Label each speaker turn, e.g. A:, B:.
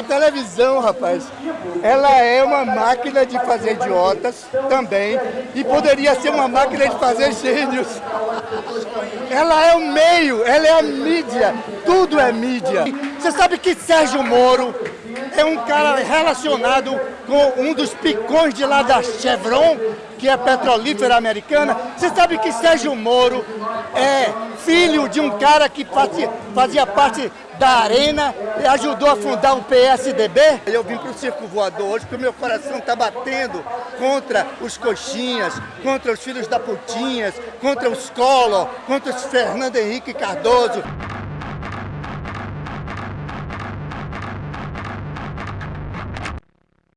A: A televisão, rapaz, ela é uma máquina de fazer idiotas também e poderia ser uma máquina de fazer gênios. Ela é o meio, ela é a mídia, tudo é mídia. Você sabe que Sérgio Moro é um cara relacionado com um dos picões de lá da Chevron, que é petrolífera americana. Você sabe que Sérgio Moro é filho de um cara que fazia, fazia parte da Arena e ajudou a fundar o PSDB? Eu vim para o Circo Voador hoje porque o meu coração está batendo contra os coxinhas, contra os filhos da putinhas, contra os Collor, contra os Fernando Henrique Cardoso.